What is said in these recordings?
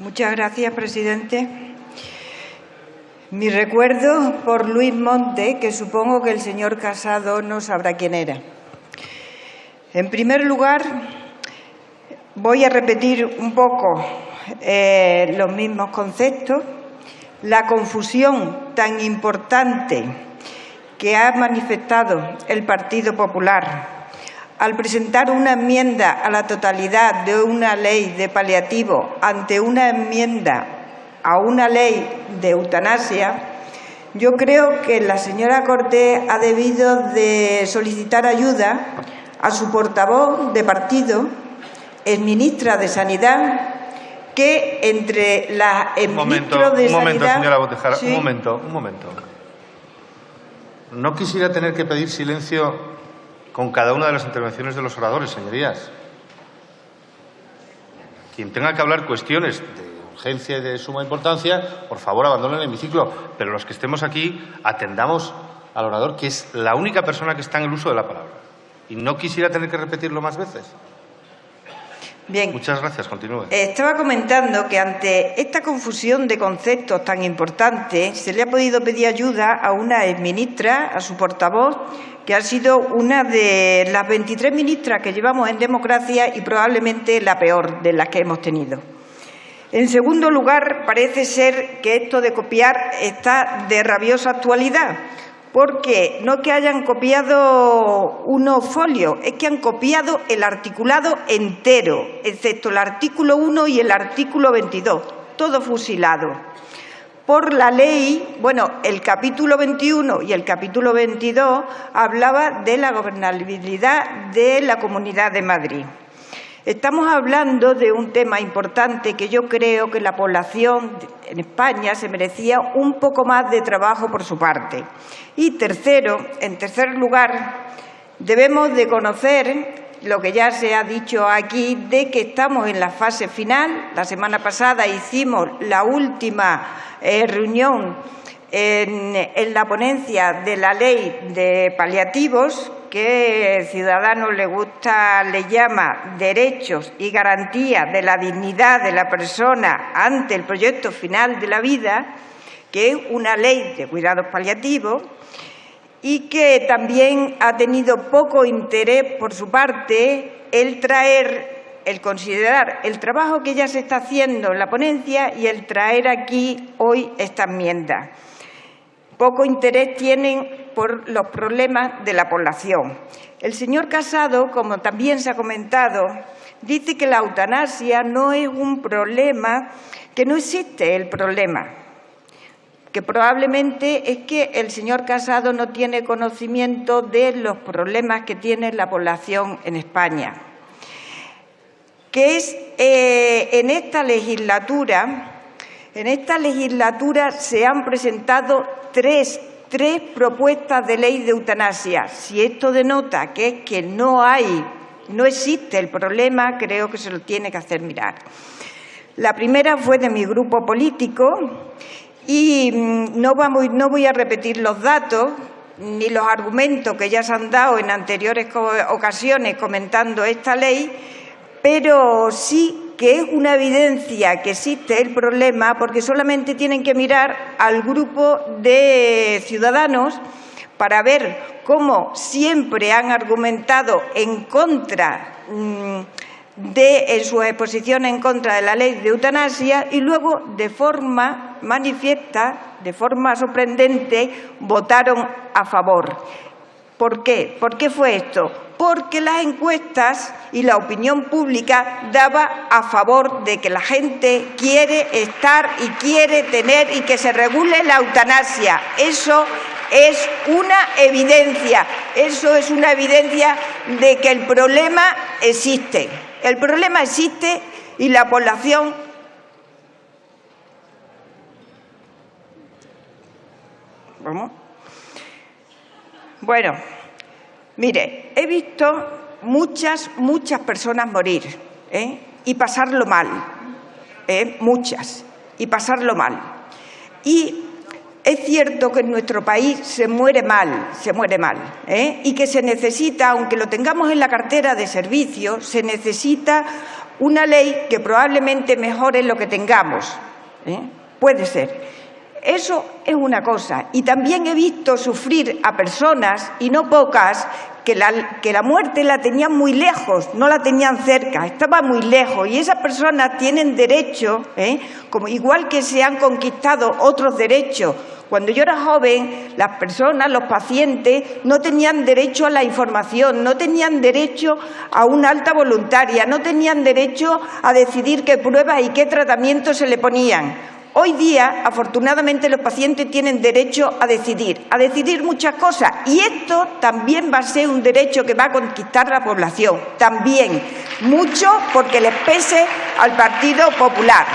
Muchas gracias, presidente. Mi recuerdo por Luis Monte, que supongo que el señor Casado no sabrá quién era. En primer lugar, voy a repetir un poco eh, los mismos conceptos. La confusión tan importante que ha manifestado el Partido Popular al presentar una enmienda a la totalidad de una ley de paliativo ante una enmienda a una ley de eutanasia, yo creo que la señora Cortés ha debido de solicitar ayuda a su portavoz de partido, es ministra de Sanidad, que entre la un momento, de un momento, Sanidad... señora Botejara, Sí. un momento, un momento. No quisiera tener que pedir silencio con cada una de las intervenciones de los oradores, señorías. Quien tenga que hablar cuestiones de urgencia y de suma importancia, por favor, abandonen el hemiciclo. Pero los que estemos aquí, atendamos al orador, que es la única persona que está en el uso de la palabra. Y no quisiera tener que repetirlo más veces. Bien, Muchas gracias. Continúe. Estaba comentando que ante esta confusión de conceptos tan importante se le ha podido pedir ayuda a una exministra, a su portavoz, que ha sido una de las 23 ministras que llevamos en democracia y probablemente la peor de las que hemos tenido. En segundo lugar, parece ser que esto de copiar está de rabiosa actualidad, porque no que hayan copiado unos folios, es que han copiado el articulado entero, excepto el artículo 1 y el artículo 22, todo fusilado. Por la ley, bueno, el capítulo 21 y el capítulo 22 hablaba de la gobernabilidad de la Comunidad de Madrid. Estamos hablando de un tema importante que yo creo que la población en España se merecía un poco más de trabajo por su parte. Y tercero, en tercer lugar, debemos de conocer lo que ya se ha dicho aquí, de que estamos en la fase final. La semana pasada hicimos la última eh, reunión en, en la ponencia de la ley de paliativos, que Ciudadanos le gusta, le llama derechos y garantías de la dignidad de la persona ante el proyecto final de la vida, que es una ley de cuidados paliativos y que también ha tenido poco interés por su parte el traer, el considerar el trabajo que ya se está haciendo en la ponencia y el traer aquí hoy esta enmienda. Poco interés tienen por los problemas de la población. El señor Casado, como también se ha comentado, dice que la eutanasia no es un problema, que no existe el problema, que probablemente es que el señor Casado no tiene conocimiento de los problemas que tiene la población en España. Que es eh, en esta legislatura, en esta legislatura se han presentado tres, tres propuestas de ley de eutanasia. Si esto denota que es que no hay, no existe el problema, creo que se lo tiene que hacer mirar. La primera fue de mi grupo político y mm, no, vamos, no voy a repetir los datos ni los argumentos que ya se han dado en anteriores ocasiones comentando esta ley, pero sí que es una evidencia que existe el problema porque solamente tienen que mirar al grupo de ciudadanos para ver cómo siempre han argumentado en contra mm, de en sus exposiciones en contra de la ley de eutanasia y luego de forma manifiesta, de forma sorprendente, votaron a favor. ¿Por qué? ¿Por qué fue esto? Porque las encuestas y la opinión pública daba a favor de que la gente quiere estar y quiere tener y que se regule la eutanasia. Eso es una evidencia, eso es una evidencia de que el problema existe. El problema existe y la población ¿Cómo? Bueno, mire, he visto muchas, muchas personas morir ¿eh? y pasarlo mal, ¿eh? muchas, y pasarlo mal. Y es cierto que en nuestro país se muere mal, se muere mal, ¿eh? y que se necesita, aunque lo tengamos en la cartera de servicios, se necesita una ley que probablemente mejore lo que tengamos. Puede ser. Eso es una cosa. Y también he visto sufrir a personas, y no pocas, que la, que la, muerte la tenían muy lejos, no la tenían cerca, estaba muy lejos. Y esas personas tienen derecho, ¿eh? como igual que se han conquistado otros derechos. Cuando yo era joven, las personas, los pacientes, no tenían derecho a la información, no tenían derecho a una alta voluntaria, no tenían derecho a decidir qué pruebas y qué tratamientos se le ponían. Hoy día, afortunadamente, los pacientes tienen derecho a decidir, a decidir muchas cosas. Y esto también va a ser un derecho que va a conquistar la población. También, mucho porque les pese al Partido Popular.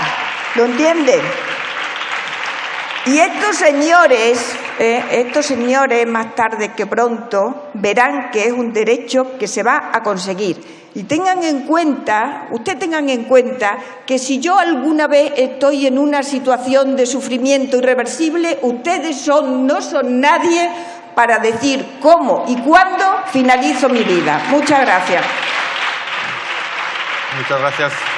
¿Lo entienden? Y estos señores, eh, estos señores, más tarde que pronto, verán que es un derecho que se va a conseguir. Y tengan en cuenta, ustedes tengan en cuenta que si yo alguna vez estoy en una situación de sufrimiento irreversible, ustedes son, no son nadie para decir cómo y cuándo finalizo mi vida. Muchas gracias. Muchas gracias.